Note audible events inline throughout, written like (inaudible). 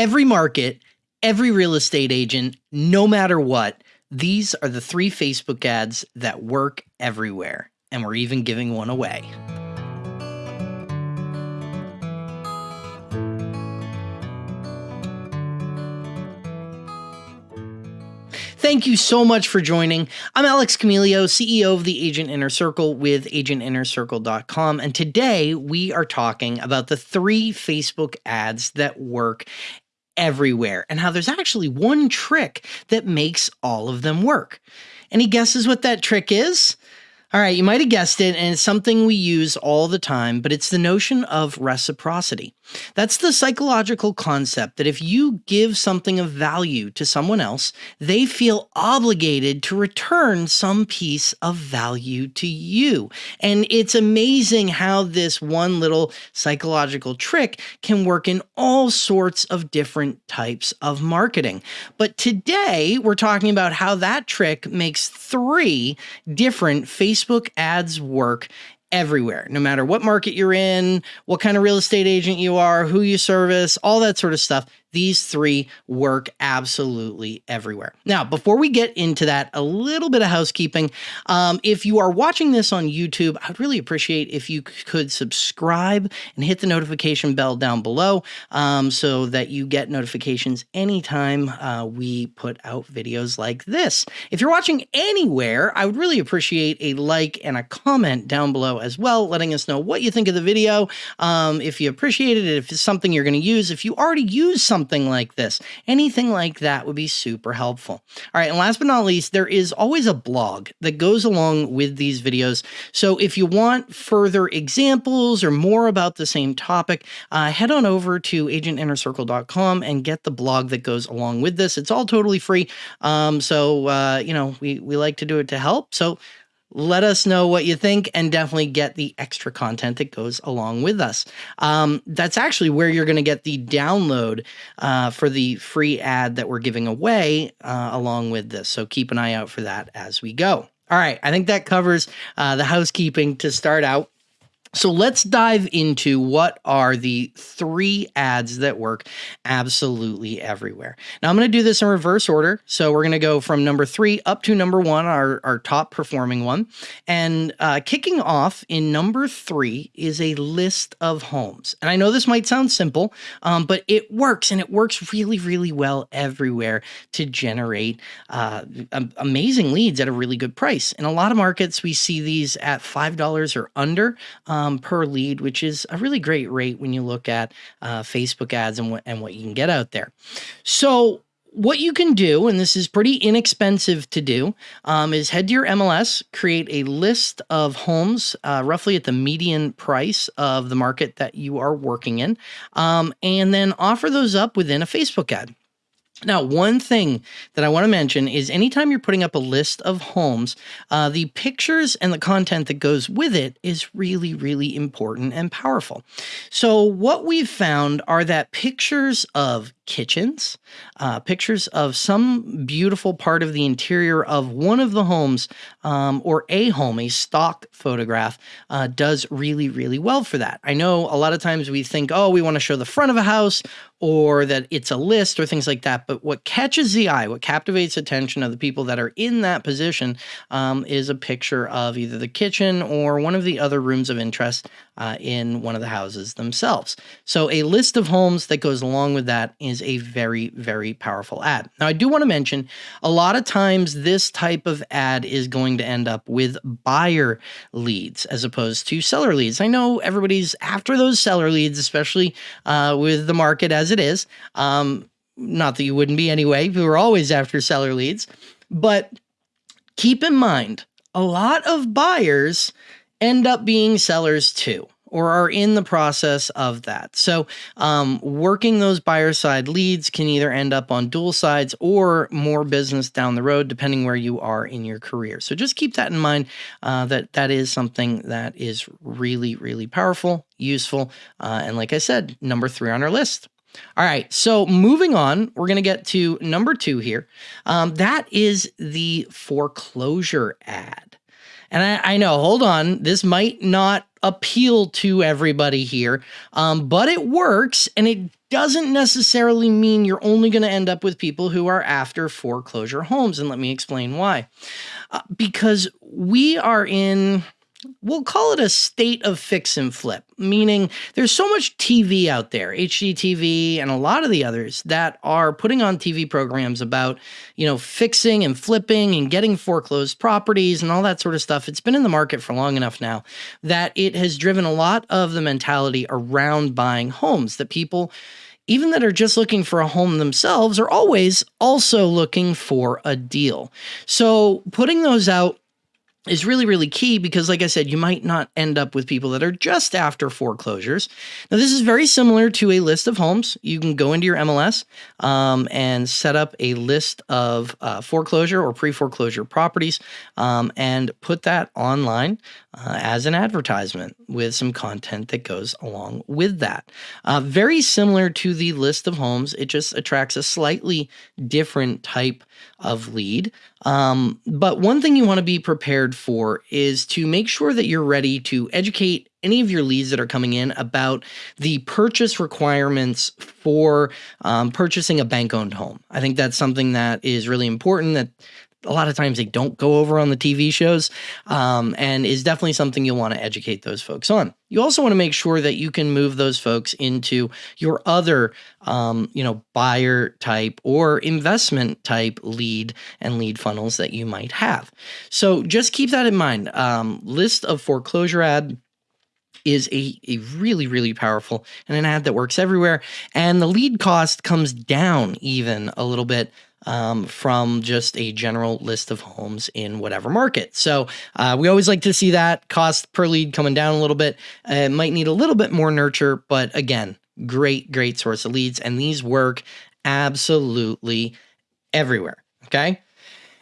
every market, every real estate agent, no matter what, these are the three Facebook ads that work everywhere. And we're even giving one away. Thank you so much for joining. I'm Alex Camelio, CEO of the Agent Inner Circle with agentinnercircle.com. And today we are talking about the three Facebook ads that work everywhere and how there's actually one trick that makes all of them work. Any guesses what that trick is? All right, you might have guessed it, and it's something we use all the time, but it's the notion of reciprocity. That's the psychological concept that if you give something of value to someone else, they feel obligated to return some piece of value to you. And it's amazing how this one little psychological trick can work in all sorts of different types of marketing. But today, we're talking about how that trick makes three different Facebook Facebook ads work everywhere, no matter what market you're in, what kind of real estate agent you are, who you service, all that sort of stuff. These three work absolutely everywhere. Now, before we get into that, a little bit of housekeeping. Um, if you are watching this on YouTube, I'd really appreciate if you could subscribe and hit the notification bell down below um, so that you get notifications anytime uh, we put out videos like this. If you're watching anywhere, I would really appreciate a like and a comment down below as well, letting us know what you think of the video, um, if you appreciate it, if it's something you're going to use, if you already use something something like this. Anything like that would be super helpful. All right, and last but not least, there is always a blog that goes along with these videos. So if you want further examples or more about the same topic, uh, head on over to agentinnercircle.com and get the blog that goes along with this. It's all totally free. Um, so, uh, you know, we, we like to do it to help. So let us know what you think and definitely get the extra content that goes along with us. Um, that's actually where you're going to get the download uh, for the free ad that we're giving away uh, along with this. So keep an eye out for that as we go. All right, I think that covers uh, the housekeeping to start out. So let's dive into what are the three ads that work absolutely everywhere. Now I'm going to do this in reverse order. So we're going to go from number three up to number one, our, our top performing one. And uh, kicking off in number three is a list of homes. And I know this might sound simple, um, but it works and it works really, really well everywhere to generate uh, amazing leads at a really good price. In a lot of markets, we see these at $5 or under. Um, um, per lead, which is a really great rate when you look at uh, Facebook ads and what and what you can get out there. So what you can do, and this is pretty inexpensive to do, um, is head to your MLS, create a list of homes uh, roughly at the median price of the market that you are working in, um, and then offer those up within a Facebook ad. Now, one thing that I want to mention is anytime you're putting up a list of homes, uh, the pictures and the content that goes with it is really, really important and powerful. So, what we've found are that pictures of kitchens, uh, pictures of some beautiful part of the interior of one of the homes um, or a home, a stock photograph, uh, does really, really well for that. I know a lot of times we think, oh, we want to show the front of a house or that it's a list or things like that. But what catches the eye, what captivates attention of the people that are in that position um, is a picture of either the kitchen or one of the other rooms of interest uh, in one of the houses themselves. So a list of homes that goes along with that is a very, very powerful ad. Now, I do want to mention a lot of times this type of ad is going to end up with buyer leads as opposed to seller leads. I know everybody's after those seller leads, especially uh, with the market as it is. Um, not that you wouldn't be anyway, we are always after seller leads. But keep in mind, a lot of buyers end up being sellers too or are in the process of that. So, um, working those buyer side leads can either end up on dual sides or more business down the road, depending where you are in your career. So, just keep that in mind uh, that that is something that is really, really powerful, useful, uh, and like I said, number three on our list. All right, so moving on, we're going to get to number two here. Um, that is the foreclosure ad. And I, I, know, hold on, this might not appeal to everybody here, um, but it works and it doesn't necessarily mean you're only going to end up with people who are after foreclosure homes. And let me explain why. Uh, because we are in we'll call it a state of fix and flip, meaning there's so much TV out there, HGTV and a lot of the others that are putting on TV programs about, you know, fixing and flipping and getting foreclosed properties and all that sort of stuff. It's been in the market for long enough now that it has driven a lot of the mentality around buying homes that people even that are just looking for a home themselves are always also looking for a deal. So putting those out is really, really key because, like I said, you might not end up with people that are just after foreclosures. Now, this is very similar to a list of homes. You can go into your MLS um, and set up a list of uh, foreclosure or pre foreclosure properties um, and put that online uh, as an advertisement with some content that goes along with that. Uh, very similar to the list of homes, it just attracts a slightly different type of lead. Um, but one thing you want to be prepared for is to make sure that you're ready to educate any of your leads that are coming in about the purchase requirements for um, purchasing a bank owned home. I think that's something that is really important that a lot of times they don't go over on the TV shows, um, and is definitely something you'll want to educate those folks on. You also want to make sure that you can move those folks into your other, um, you know, buyer type or investment type lead and lead funnels that you might have. So just keep that in mind. Um, list of foreclosure ad is a, a really, really powerful and an ad that works everywhere. And the lead cost comes down even a little bit um, from just a general list of homes in whatever market. So uh, we always like to see that cost per lead coming down a little bit. Uh, it might need a little bit more nurture, but again, great, great source of leads. And these work absolutely everywhere. Okay.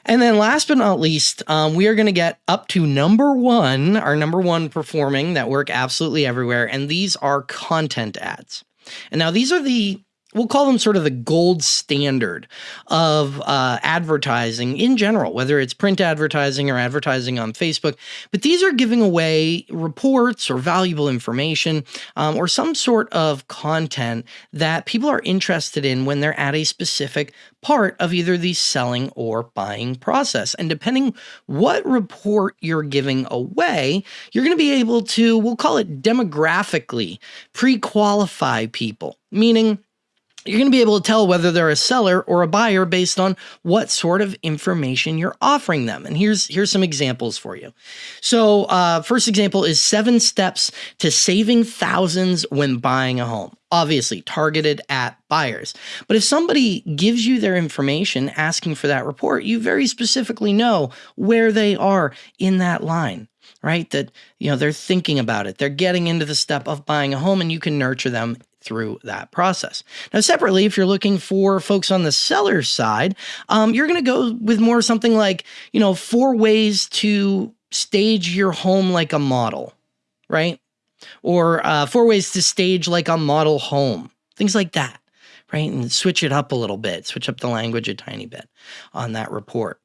And then last but not least, um, we are going to get up to number one, our number one performing that work absolutely everywhere. And these are content ads. And now these are the we'll call them sort of the gold standard of uh, advertising in general, whether it's print advertising or advertising on Facebook. But these are giving away reports or valuable information um, or some sort of content that people are interested in when they're at a specific part of either the selling or buying process. And depending what report you're giving away, you're going to be able to, we'll call it demographically, pre qualify people, meaning you're going to be able to tell whether they're a seller or a buyer based on what sort of information you're offering them. And here's here's some examples for you. So, uh, first example is seven steps to saving thousands when buying a home. Obviously, targeted at buyers. But if somebody gives you their information asking for that report, you very specifically know where they are in that line right that you know they're thinking about it they're getting into the step of buying a home and you can nurture them through that process. Now, separately, if you're looking for folks on the seller side, um, you're going to go with more something like, you know, four ways to stage your home like a model, right? Or uh, four ways to stage like a model home, things like that, right? And switch it up a little bit, switch up the language a tiny bit on that report.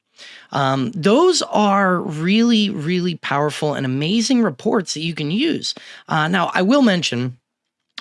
Um, those are really, really powerful and amazing reports that you can use. Uh, now, I will mention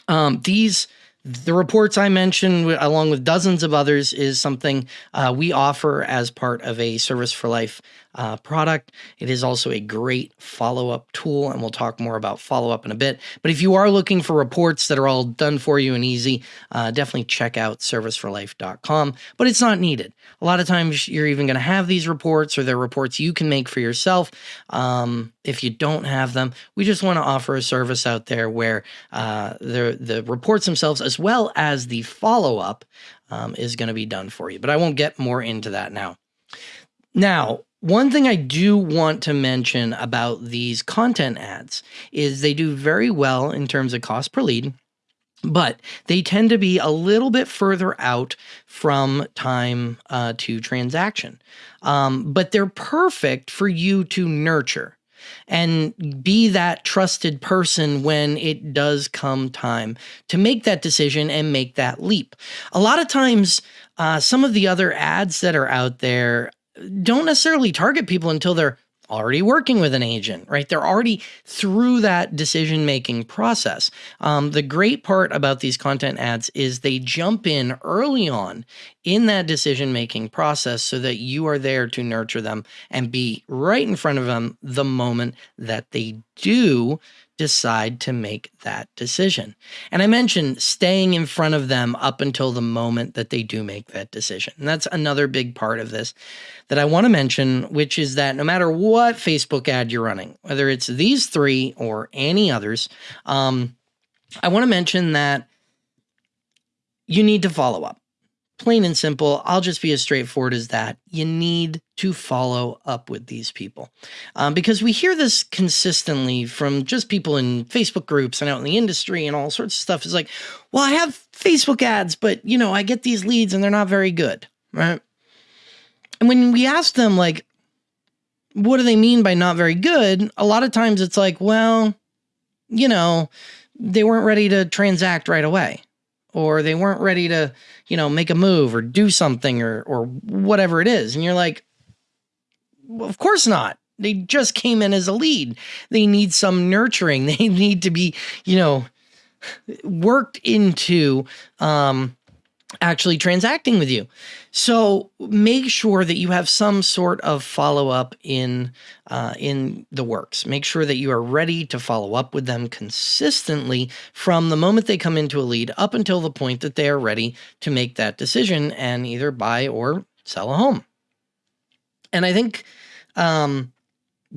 um, these the reports I mentioned, along with dozens of others, is something uh, we offer as part of a Service for Life uh, product. It is also a great follow up tool, and we'll talk more about follow up in a bit. But if you are looking for reports that are all done for you and easy, uh, definitely check out serviceforlife.com. But it's not needed. A lot of times you're even going to have these reports, or they're reports you can make for yourself. Um, if you don't have them, we just want to offer a service out there where uh, the the reports themselves, as well as the follow up, um, is going to be done for you. But I won't get more into that now. Now, one thing I do want to mention about these content ads is they do very well in terms of cost per lead, but they tend to be a little bit further out from time uh, to transaction. Um, but they're perfect for you to nurture and be that trusted person when it does come time to make that decision and make that leap. A lot of times, uh, some of the other ads that are out there don't necessarily target people until they're already working with an agent, right? They're already through that decision making process. Um, the great part about these content ads is they jump in early on in that decision making process so that you are there to nurture them and be right in front of them the moment that they do decide to make that decision. And I mentioned staying in front of them up until the moment that they do make that decision. And that's another big part of this that I want to mention, which is that no matter what Facebook ad you're running, whether it's these three or any others, um, I want to mention that you need to follow up plain and simple, I'll just be as straightforward as that. You need to follow up with these people um, because we hear this consistently from just people in Facebook groups and out in the industry and all sorts of stuff. Is like, well, I have Facebook ads, but you know, I get these leads and they're not very good, right? And when we ask them, like, what do they mean by not very good? A lot of times it's like, well, you know, they weren't ready to transact right away or they weren't ready to, you know, make a move or do something or or whatever it is. And you're like, well, of course not. They just came in as a lead. They need some nurturing. (laughs) They need to be, you know, worked into um actually transacting with you. So make sure that you have some sort of follow up in uh, in the works. Make sure that you are ready to follow up with them consistently from the moment they come into a lead up until the point that they are ready to make that decision and either buy or sell a home. And I think um,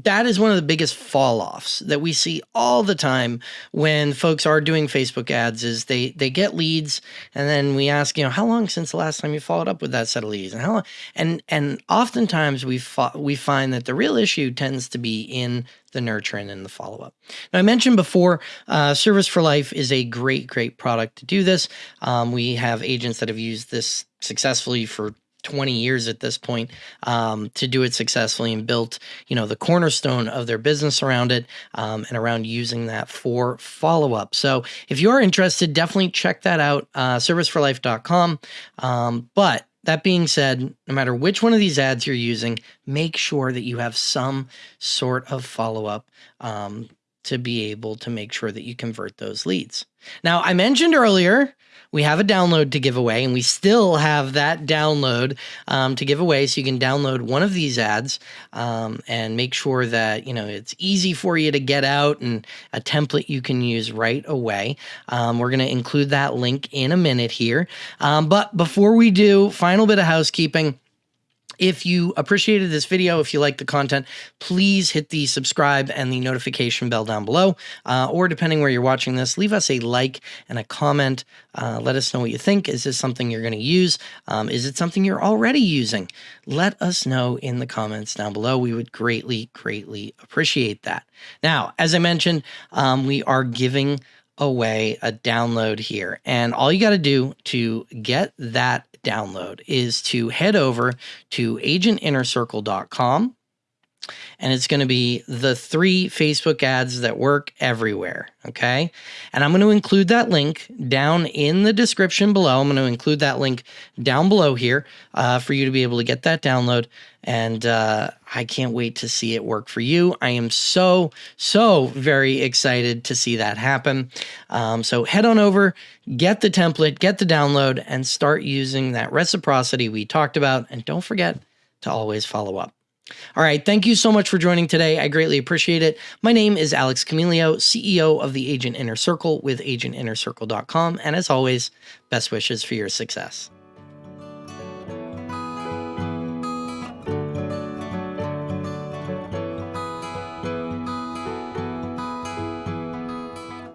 that is one of the biggest fall offs that we see all the time when folks are doing Facebook ads is they they get leads and then we ask, you know, how long since the last time you followed up with that set of leads and how long and and oftentimes we we find that the real issue tends to be in the nurturing and the follow up. Now, I mentioned before, uh, Service for Life is a great, great product to do this. Um, we have agents that have used this successfully for 20 years at this point um, to do it successfully and built you know the cornerstone of their business around it um, and around using that for follow-up. So if you're interested definitely check that out uh, serviceforlife.com um, but that being said, no matter which one of these ads you're using, make sure that you have some sort of follow up um, to be able to make sure that you convert those leads. Now, I mentioned earlier we have a download to give away, and we still have that download um, to give away. So you can download one of these ads um, and make sure that you know it's easy for you to get out and a template you can use right away. Um, we're going to include that link in a minute here. Um, but before we do, final bit of housekeeping. If you appreciated this video, if you like the content, please hit the subscribe and the notification bell down below. Uh, or depending where you're watching this, leave us a like and a comment. Uh, let us know what you think. Is this something you're going to use? Um, is it something you're already using? Let us know in the comments down below. We would greatly, greatly appreciate that. Now, as I mentioned, um, we are giving away a download here. And all you got to do to get that download is to head over to agentinnercircle.com and it's going to be the three Facebook ads that work everywhere. Okay. And I'm going to include that link down in the description below. I'm going to include that link down below here uh, for you to be able to get that download. And uh, I can't wait to see it work for you. I am so, so very excited to see that happen. Um, so head on over, get the template, get the download, and start using that reciprocity we talked about. And don't forget to always follow up. All right. Thank you so much for joining today. I greatly appreciate it. My name is Alex Camelio, CEO of the Agent Inner Circle with agentinnercircle.com. And as always, best wishes for your success.